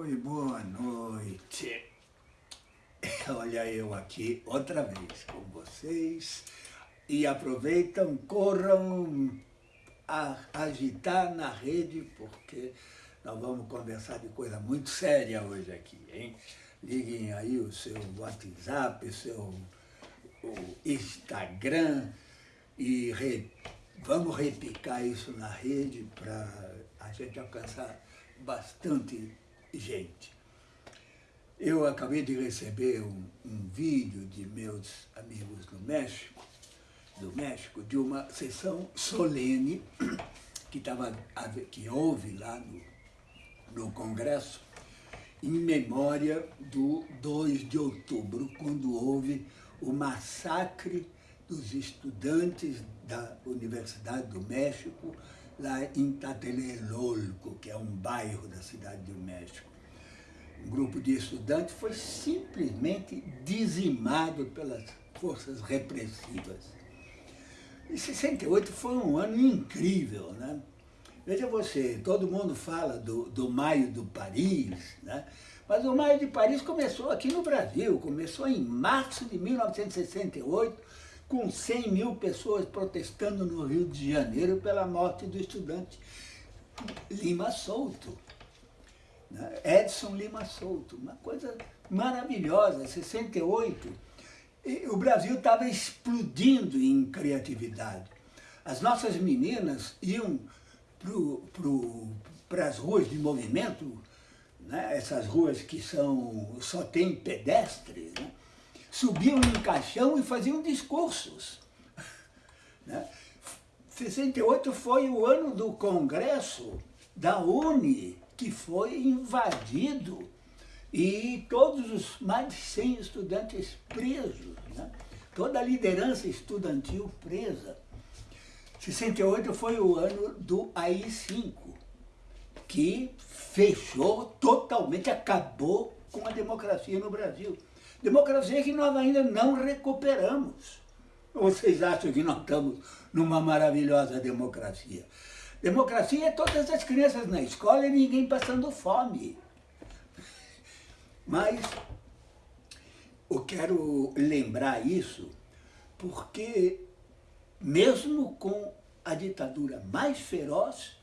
Oi, boa noite. Olha eu aqui outra vez com vocês. E aproveitam, corram a agitar na rede, porque nós vamos conversar de coisa muito séria hoje aqui, hein? Liguem aí o seu WhatsApp, o seu o Instagram e re, vamos repicar isso na rede para a gente alcançar bastante gente. Eu acabei de receber um, um vídeo de meus amigos do México, do México, de uma sessão solene que, tava, que houve lá no, no Congresso, em memória do 2 de outubro, quando houve o massacre dos estudantes da Universidade do México, lá em Tlatelolco, que é um bairro da cidade do México. Um grupo de estudantes foi simplesmente dizimado pelas forças repressivas. E 68 foi um ano incrível, né? Veja você, todo mundo fala do, do Maio do Paris, né? mas o Maio de Paris começou aqui no Brasil, começou em março de 1968, com 100 mil pessoas protestando no Rio de Janeiro pela morte do estudante Lima Souto. Né? Edson Lima Souto, uma coisa maravilhosa, 68. E o Brasil estava explodindo em criatividade. As nossas meninas iam para as ruas de movimento, né? essas ruas que são, só tem pedestres, né? Subiam em caixão e faziam discursos. Né? 68 foi o ano do congresso da UNE, que foi invadido e todos os mais de 100 estudantes presos, né? toda a liderança estudantil presa. 68 foi o ano do AI-5, que fechou totalmente, acabou com a democracia no Brasil. Democracia que nós ainda não recuperamos. Vocês acham que nós estamos numa maravilhosa democracia? Democracia é todas as crianças na escola e ninguém passando fome. Mas eu quero lembrar isso porque mesmo com a ditadura mais feroz,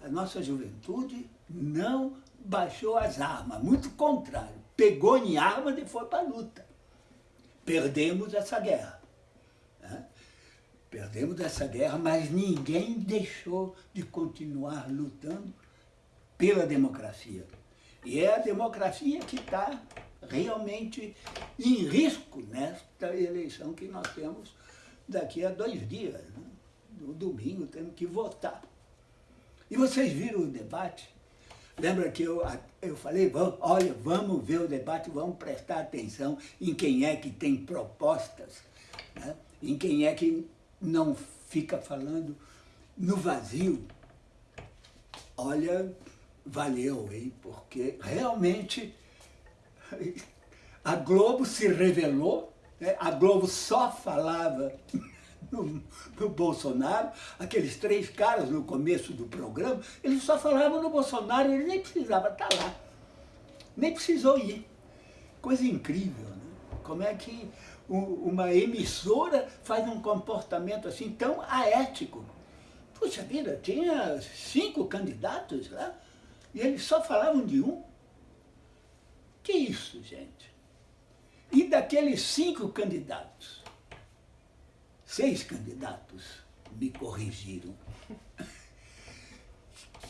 a nossa juventude não baixou as armas, muito contrário pegou em armas e foi para a luta. Perdemos essa guerra. Né? Perdemos essa guerra, mas ninguém deixou de continuar lutando pela democracia. E é a democracia que está realmente em risco nesta eleição que nós temos daqui a dois dias. Né? No domingo temos que votar. E vocês viram o debate? Lembra que eu, eu falei, vamos, olha, vamos ver o debate, vamos prestar atenção em quem é que tem propostas, né? em quem é que não fica falando no vazio. Olha, valeu, hein? Porque realmente a Globo se revelou, né? a Globo só falava no, no, Bolsonaro, aqueles três caras no começo do programa, eles só falavam no Bolsonaro, ele nem precisava estar lá, nem precisou ir. Coisa incrível, né? Como é que uma emissora faz um comportamento assim tão aético? Puxa vida, tinha cinco candidatos lá e eles só falavam de um. Que isso, gente? E daqueles cinco candidatos, seis candidatos me corrigiram.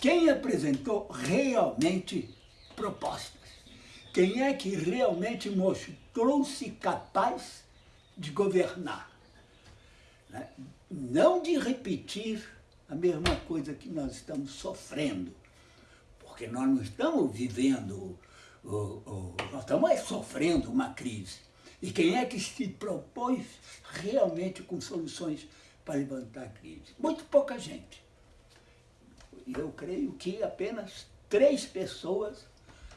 Quem apresentou realmente propostas? Quem é que realmente mostrou-se capaz de governar? Né? Não de repetir a mesma coisa que nós estamos sofrendo, porque nós não estamos vivendo, nós estamos sofrendo uma crise. E quem é que se propôs realmente com soluções para levantar a crise? Muito pouca gente. Eu creio que apenas três pessoas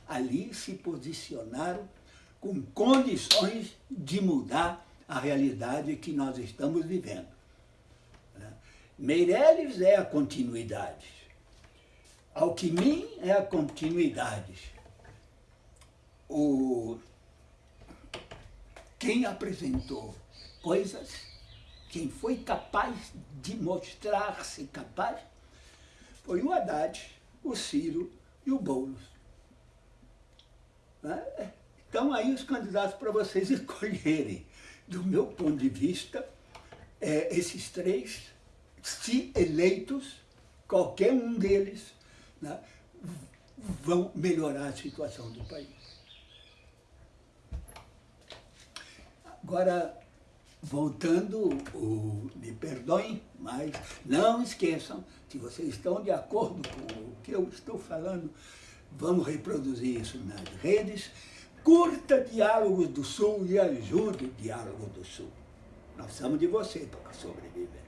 ali se posicionaram com condições de mudar a realidade que nós estamos vivendo. Né? Meirelles é a continuidade. Alckmin é a continuidade. o, quem apresentou coisas, quem foi capaz de mostrar-se capaz, foi o Haddad, o Ciro e o Boulos. Né? Então aí os candidatos para vocês escolherem. Do meu ponto de vista, é, esses três, se eleitos, qualquer um deles, né, vão melhorar a situação do país. Agora, voltando, o, me perdoem, mas não esqueçam, se vocês estão de acordo com o que eu estou falando, vamos reproduzir isso nas redes, curta Diálogos do Sul e ajude Diálogo do Sul. Nós precisamos de você para sobreviver.